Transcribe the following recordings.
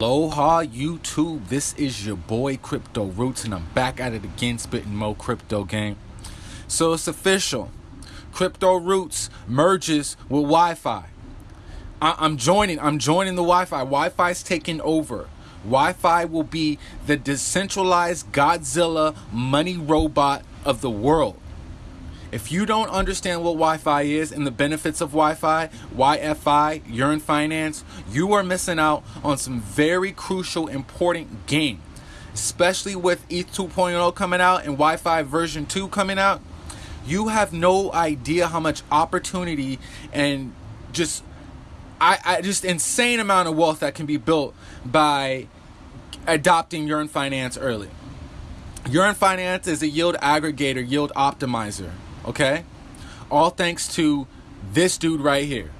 Aloha YouTube, this is your boy Crypto Roots and I'm back at it again spitting more crypto game. So it's official. Crypto Roots merges with YFI. I- am joining, I'm joining the YFI. YFI is taking over. YFI will be the decentralized Godzilla money robot of the world. If you don't understand what YFI is and the benefits of Wi-Fi, YFI, Yearn Finance, you are missing out on some very crucial, important game. Especially with ETH 2.0 coming out and YFI version 2 coming out, you have no idea how much opportunity and just I, I just insane amount of wealth that can be built by adopting Yearn Finance early. Yearn Finance is a yield aggregator, yield optimizer. Okay? All thanks to this dude right here.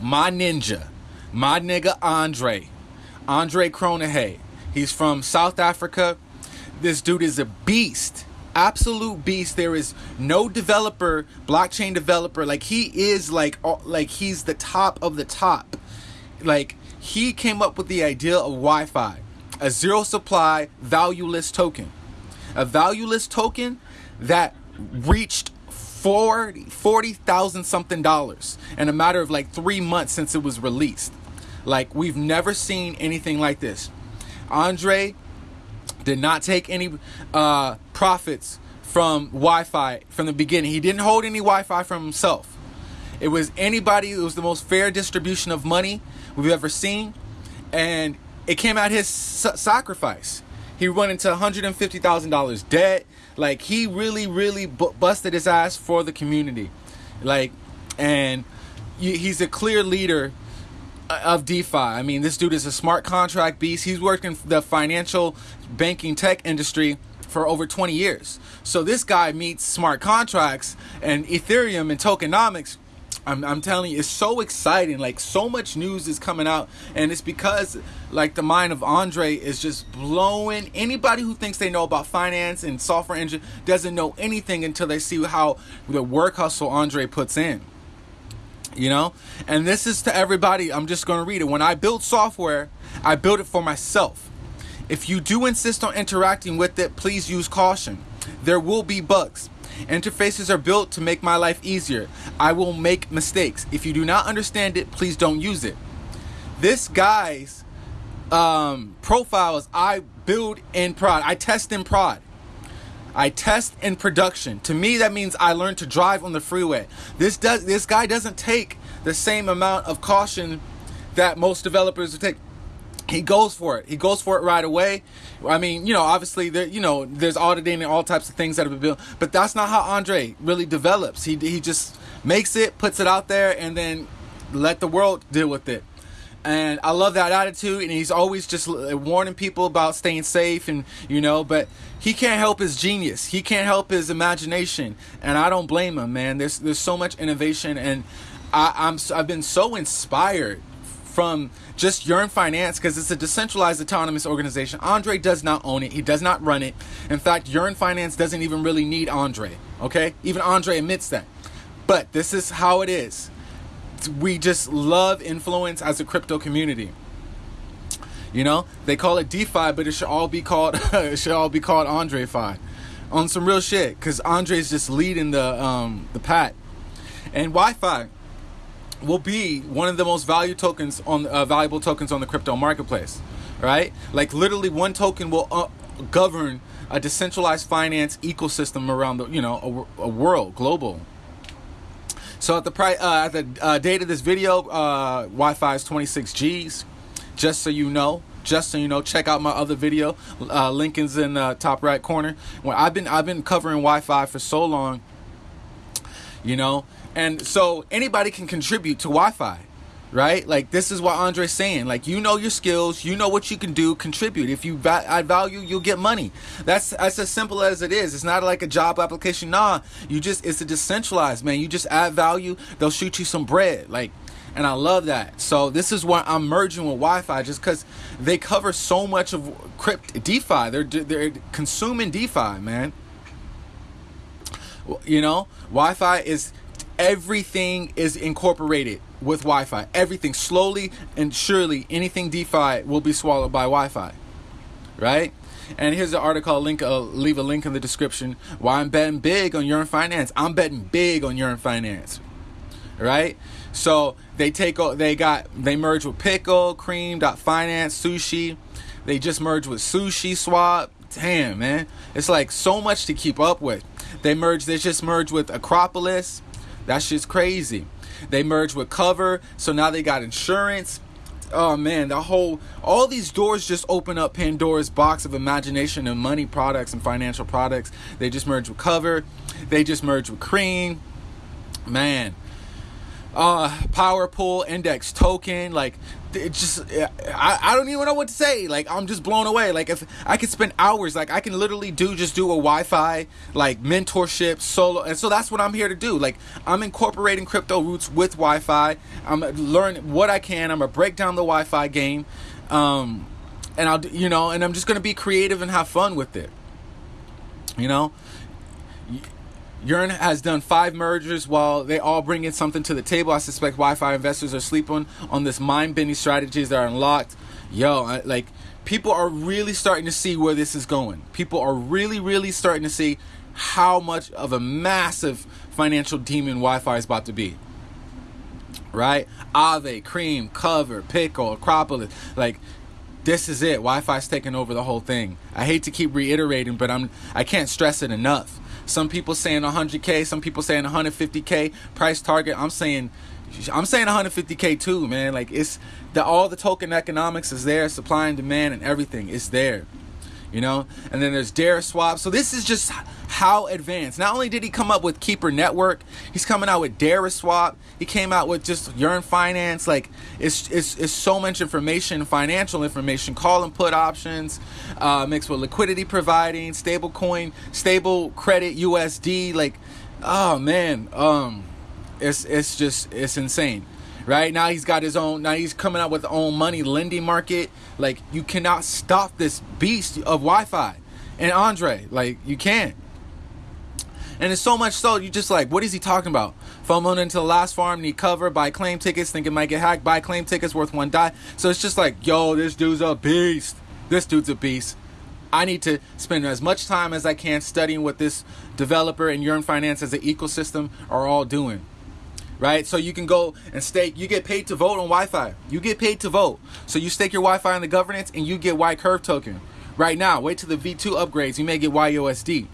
My ninja. My nigga Andre. Andre Cronje. He's from South Africa. This dude is a beast. Absolute beast. There is no developer, blockchain developer. Like he is like like he's the top of the top. Like he came up with the idea of YFI, a zero supply valueless token. A valueless token that reached 40,000 something dollars in a matter of like three months since it was released. Like, we've never seen anything like this. Andre did not take any uh, profits from YFI from the beginning. He didn't hold any YFI from himself. It was anybody, it was the most fair distribution of money we've ever seen. And it came at his sacrifice. He went into $150,000 debt. Like he really, really bu- busted his ass for the community. Like, and he's a clear leader uh, of DeFi. I mean, this dude is a smart contract beast. He's worked in the financial banking tech industry for over 20 years. So this guy meets smart contracts and Ethereum and tokenomics I'm, I'm telling you, it's so exciting. Like so much news is coming out, and it's because like the mind of Andre is just blowing. Anybody who thinks they know about finance and software engine doesn't know anything until they see how the work hustle Andre puts in. You know, and this is to everybody. I'm just going to read it. When I build software, I build it for myself. If you do insist on interacting with it, please use caution. There will be bugs. Interfaces are built to make my life easier. I will make mistakes. If you do not understand it, please don't use it. This guy's um, profiles I build in prod. I test in prod. I test in production. To me, that means I learn to drive on the freeway. This does. This guy doesn't take the same amount of caution that most developers would take he goes for it. He goes for it right away. I mean, you know, obviously there, you know, there's auditing and all types of things that have been built, but that's not how Andre really develops. He he just makes it, puts it out there, and then let the world deal with it. And I love that attitude, and he's always just uh, warning people about staying safe, and you know, but he can't help his genius. He can't help his imagination, and I don't blame him, man. There's there's so much innovation, and I, I'm I've been so inspired from just Yearn Finance because it's a decentralized autonomous organization. Andre does not own it. He does not run it. In fact, Yearn Finance doesn't even really need Andre. Okay? Even Andre admits that. But this is how it is. We just love influence as a crypto community. You know, they call it DeFi, but it should all be called it should all be called Andre Fi, on some real shit. Because Andre's just leading the um the pat, and YFI will be one of the most value tokens on uh, valuable tokens on the crypto marketplace, right? Like literally, one token will uh, govern a decentralized finance ecosystem around the you know a, a world, global. So at the pri- uh, at the uh, date of this video, uh, YFI is 26 G's. Just so you know, just so you know, check out my other video. Uh, link is in the top right corner. When I've been I've been covering YFI for so long, you know, and so anybody can contribute to YFI, right? Like this is what Andre's saying. Like you know your skills, you know what you can do, contribute. If you va- add value, you'll get money. That's that's as simple as it is. It's not like a job application. Nah, you just it's a decentralized man. You just add value, they'll shoot you some bread. Like and I love that. So this is why I'm merging with YFI, just because they cover so much of crypt DeFi. They're they're consuming DeFi, man. You know, YFI is everything is incorporated with YFI. Everything slowly and surely, anything DeFi will be swallowed by YFI, right? And here's the article. I'll link. I'll leave a link in the description. Why I'm betting big on Yearn Finance. I'm betting big on Yearn Finance, right? So they take. They got. They merge with Pickle, Cream, Dot Finance, Sushi. They just merged with Sushi Swap. Damn, man, it's like so much to keep up with. They merged. They just merged with Acropolis. That's just crazy. They merged with Cover, so now they got insurance. Oh man, the whole all these doors just open up Pandora's box of imagination and money products and financial products. They just merged with Cover. They just merged with Cream. Man, uh power pool index token like it just I, I don't even know what to say. Like i'm just blown away. Like if i could spend hours like i can literally do just do a YFI like mentorship solo and so that's what i'm here to do. Like i'm incorporating crypto roots with YFI. I'm learning what i can. I'm gonna break down the YFI game um and i'll you know and i'm just gonna be creative and have fun with it. You know Yearn has done five mergers while they all bring in something to the table. I suspect YFI investors are sleeping on this mind-bending strategies that are unlocked. Yo, like people are really starting to see where this is going. People are really, really starting to see how much of a massive financial demon YFI is about to be. Right? Aave, Cream, Cover, Pickle, Acropolis, like this is it. YFI's taking over the whole thing. I hate to keep reiterating, but I'm I can't stress it enough some people saying 100k, some people saying 150k price target. I'm saying I'm saying 150k too, man. Like it's the all the token economics is there, supply and demand and everything is there you know and then there's Deriswap so this is just how advanced. Not only did he come up with keeper network he's coming out with Deriswap. He came out with just yearn finance. Like it's it's, it's so much information financial information call and put options uh, mixed with liquidity providing stable coin stable credit usd like oh man um it's it's just it's insane. Right? Now he's got his own now he's coming out with own money lending market. Like you cannot stop this beast of YFI. And andre like you can't and it's so much so you just like what is he talking about FOMO into the last farm need cover buy claim tickets think it might get hacked buy claim tickets worth one DAI so it's just like yo this dude's a beast this dude's a beast I need to spend as much time as I can studying what this developer and Yearn Finance as an ecosystem are all doing right? So you can go and stake. You get paid to vote on YFI. You get paid to vote. So you stake your YFI in the governance, and you get Y Curve token. Right now, wait till the V2 upgrades. You may get YUSD.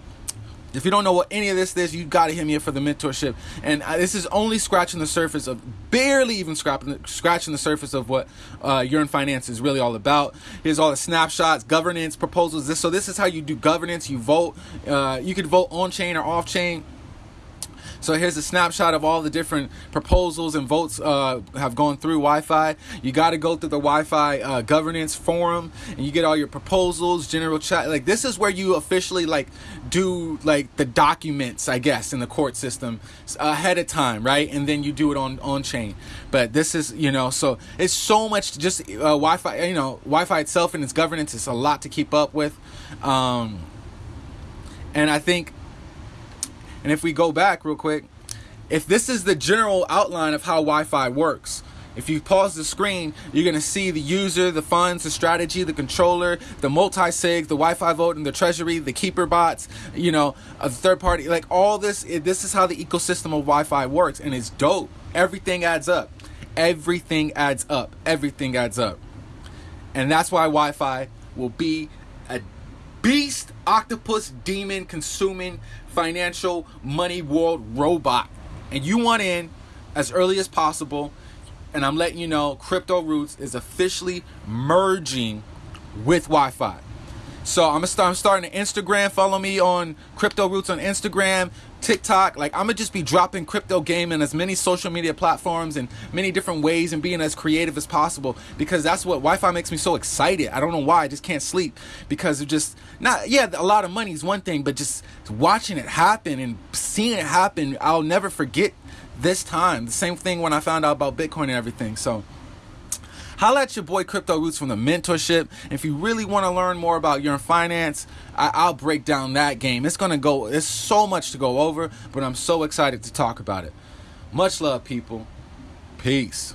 If you don't know what any of this is, you got to hit me up for the mentorship. And uh, this is only scratching the surface of, barely even scratching the, scratching the surface of what uh, Yearn Finance is really all about. Here's all the snapshots, governance proposals. This so this is how you do governance. You vote. Uh, you could vote on chain or off chain. So here's a snapshot of all the different proposals and votes uh, have gone through YFI. You got to go through the YFI uh, governance forum, and you get all your proposals, general chat. Like this is where you officially like do like the documents, I guess, in the court system ahead of time, right? And then you do it on on chain. But this is you know, so it's so much just uh, YFI. You know, YFI itself and its governance is a lot to keep up with. Um, and I think and if we go back real quick, if this is the general outline of how YFI works, if you pause the screen, you're going to see the user, the funds, the strategy, the controller, the multi-sig, the YFI vote, and the treasury, the keeper bots, you know, uh, a third party, like all this. This is how the ecosystem of YFI works, and it's dope. Everything adds up. Everything adds up. Everything adds up. And that's why YFI will be beast, octopus, demon, consuming financial money world robot. And you want in as early as possible. And I'm letting you know Crypto Roots is officially merging with YFI. So I'm gonna start. I'm starting an Instagram. Follow me on Crypto Roots on Instagram, TikTok. Like I'm gonna just be dropping crypto game in as many social media platforms and many different ways and being as creative as possible because that's what YFI makes me so excited. I don't know why. I just can't sleep because of just not. Yeah, a lot of money is one thing, but just watching it happen and seeing it happen, I'll never forget this time. The same thing when I found out about Bitcoin and everything. So. Holla at your boy Crypto Roots from the mentorship. If you really want to learn more about your finance, I- will break down that game. It's gonna go. It's so much to go over, but I'm so excited to talk about it. Much love, people. Peace. Peace.